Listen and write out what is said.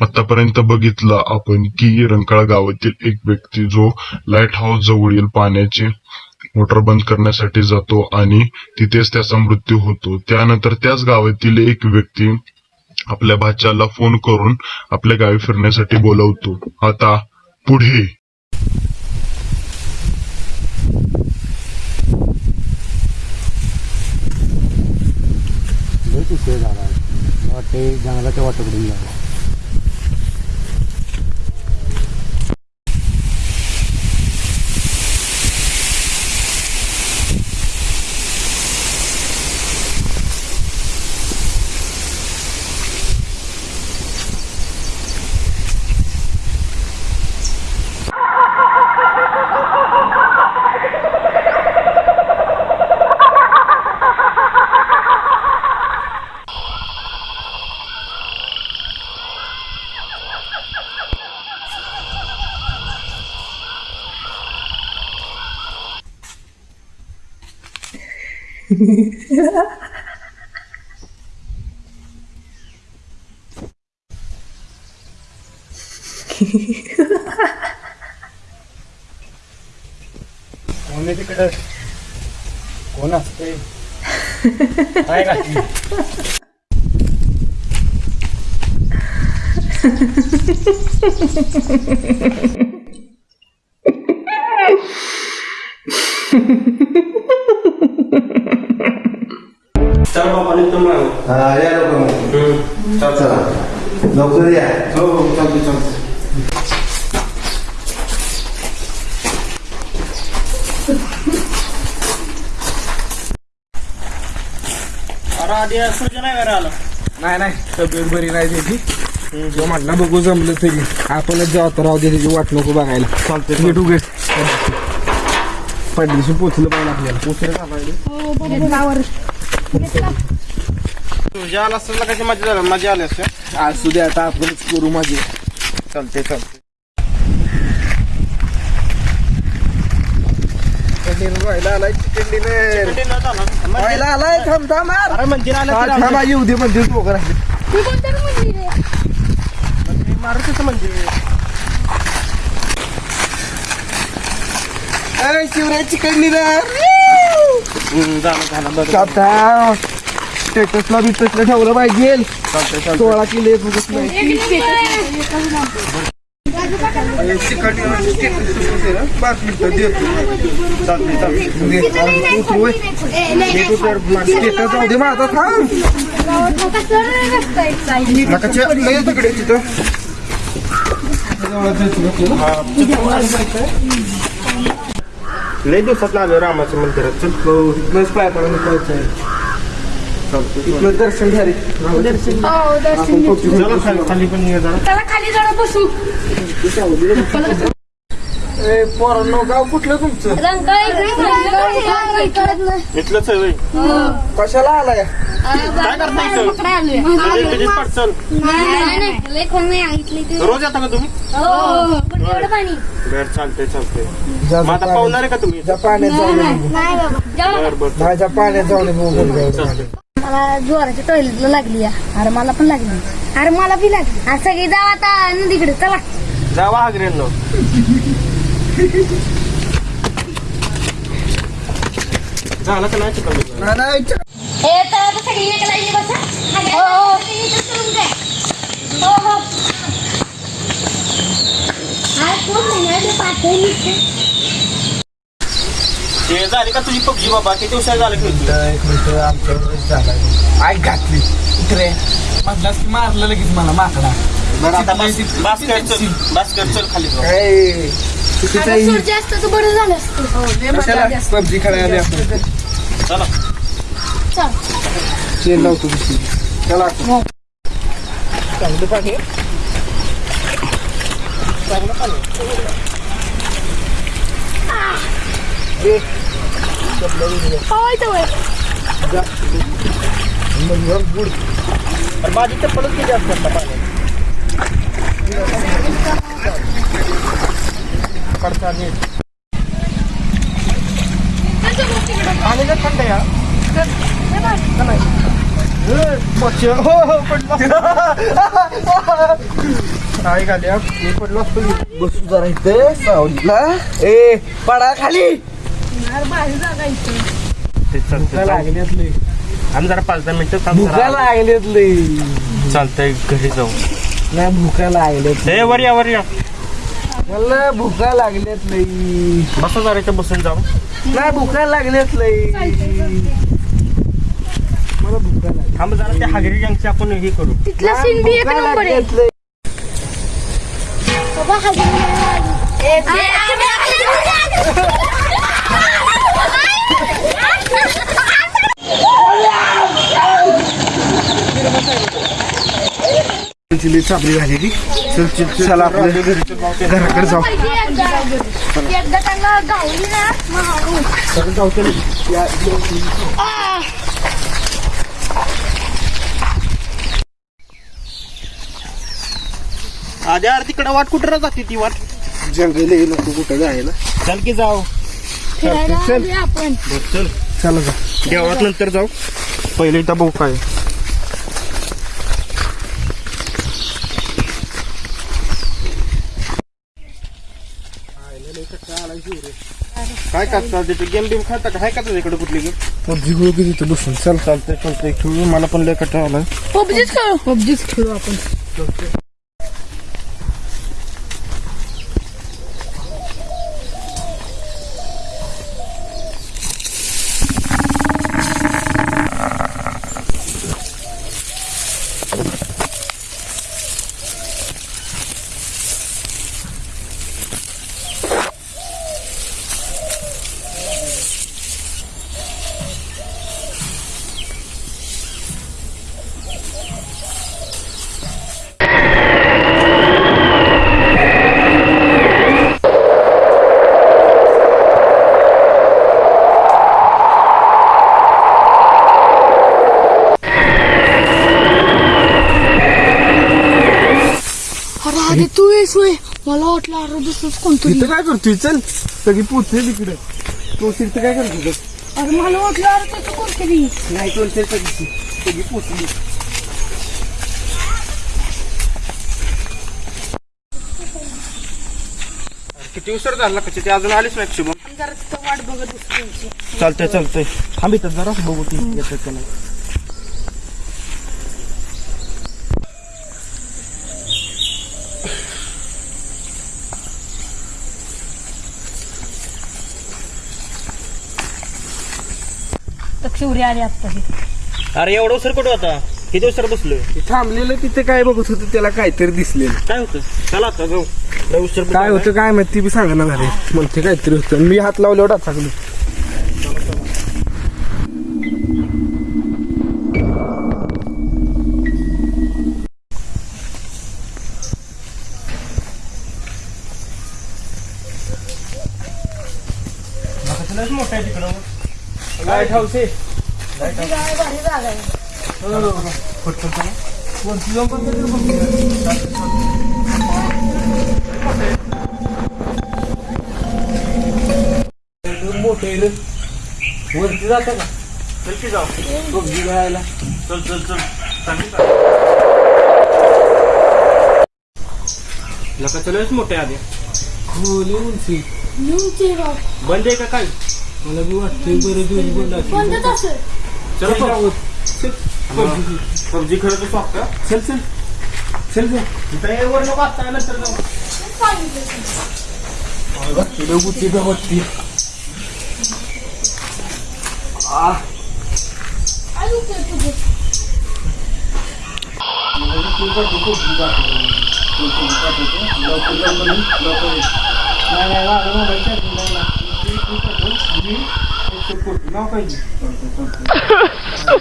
आतापर्यंत बघितलं आपण की रंकाळा गावातील एक व्यक्ती जो लाइट हाऊस जवळील पाण्याचे मोटर बंद करण्यासाठी जातो आणि तिथेच त्याचा मृत्यू होतो. त्यानंतर त्याच गावातील एक व्यक्ती आपल्या भाच्याला फोन करून आपल्या गावी फिरण्यासाठी बोलवतो. आता पुढे. जंगलाच्या वाटेकडून कोण आहे तिकडं कोण असते काय घातली चल बाबा निघतो मग हा या लवकर मग. चल चला. लवकर या. हो हो चालते चालते अरे आधी सूर्य नाही वेळ आला. नाही नाही. तब्येत बरी नाही त्याची. तो म्हटला बघू जमलं तरी. आपणच जाऊ तर राहू दे त्याची वाट नको बघायला. चालते नीट उघड पडलीशी पोचलं पाहिजे आपल्याला. उशीर झाला तुझ्या आला असता कशी मजा झाली मजा आली असते असू दे आता आपणच करू माझी चालते चालते व्हायला आलाय चिकन डिनर व्हायला आलाय थांब थांब मंदिर आलं येऊ दे मंदिर दोघं मारुतीचं मंदिर ए, चिकन डिनर हम्म, झालं झालं बरं आता स्टेटसला बिटसला ठेवलं पाहिजे. सोळा किलो एक स्टेटस माझा थांब तिथं लय दिवसात आलो रामाच्या मंदिरात चल हो, इथनंच पाय दर्शन घ्या रे चला खाली खाली पण ये जरा त्याला खाली जरा बसू पोरांनो गाव कुठलं तुमचं? इथलंच आहे. कशाला आलाय? काय करता इथं? रोज येता का तुम्ही? बर चालते चालते जा- मग आता पाहुणार आहे का तुम्ही जा पाण्यात जाऊन ये बघू. बर बर नाही, जा पाण्यात जाऊन ये बघू. मला जोराच्या टॉयलेटला लागली. अरे मला पण लागली. अरे मला बी लागली. अरे सगळी जाऊ आता नदीकडे. चला. जावा झालं का नाही नाही, तर सगळी बसा. हो हो. हो हो. ते झाली का तुझी पबजी बाबा? किती उशीर झालं खेळतो झालाय आय घातली. इकडे म्हटलास की मारलं लगेच मला माकडा. बरं आता बस बास्केट चल. बास्केट चल खाली जाऊ. काय चुकीचं अरे आहे. सूर्य असतं बरं झालं असतं कशाला पबजी खेळायला आपण चला चल तेल लावतो दुसरी चला चांगलं पाणी पवायचं वय अरे माझी चप्पलच किती असतात ना पाण्यात पाणी थंड आहे हा. नाही? हो हो पडलो. काय घाल्या मी पडलो असतो बसू जरा इथे सावलीला. ए पडा खाली. आम्ही जरा पाच दहा मिनिटं भुका लागल्यात लई चालतंय घरी जाऊ. नाही भुका लागल्यात ए वर या वर या. मला भुका लागल्यात लई. बसा जरा इथं बसून जाऊ. नाही भुका लागल्यात लई. मला भुका लागल्यात. थांब जरा त्या हागरी गँगची आपण हे करू. तिथलं सीन बी एक नंबर आहे लागल्यात लई. बाबा हा चिली चापली झाली ती चल चल चल चला आपल्या घराकडे जाऊ. एकदा त्यांना गावली ना मग जाऊ चल आधी यार तिकडे वाट कुठं जाते ती वाट? जंगल आहे नको कुठं जायला. चल की जाऊ. चल. चल. चला जा. देवळात नंतर जाऊ. पहिले इथं बघू काय काय करता तिथे? गेम बिम खाता का? हाय का तुझ्याकडे कुठली गेम पबजी खेळू की तिथं बसून? चल चालतंय चालतंय खेळू. मला पण लय कटा आलाय. पबजीच खेळू. पबजीच खेळू आपण अरे आधी तू येस होय. मला वाटलं अरे दुसरंच कोणतरी. तिथं काय करतोय? चल. सगळी पोचले तिकडे. तो तिथं काय करतो अरे मला वाटलं अरे त्याचं कोणतरी. नाही तो सगळी. पोचली. किती उशीर झाला कशी? ते अजून आलीच शुभम जरा तिथं वाट बघत त्यांची. चालतंय चालतंय. थांब इथं जरा बघू ती येतं का नाही. सूर्य आले आता अरे एवढं उशीर कुठं होता? किती उशीर बसलोय? ते थांबलेलं तिथे काय बघत होतं त्याला काहीतरी दिसलेलं. काय होतं? चला आता जाऊ. लय उशीर पण काय. होतं काय माहिती बी सांगा झाले म्हणते काहीतरी होतं. मी हात लावल्यावर टाकलो मोठं आहे तिकडं? काय आहे? मोठं वरती जात का चल की जाऊ बघी घ्यायला चल चल चल लका लयच मोठे आधी खोली उंची बंद आहे का काय मला बी वाटतंय बरं दिवस बंद असेल. बंदच असेल चल चल जाऊ. चल. पबजी. पबजी खेळत असतो का चल चल चल जा इथं ये वर नको आता नंतर जाऊ तिथं 何回言ったんですか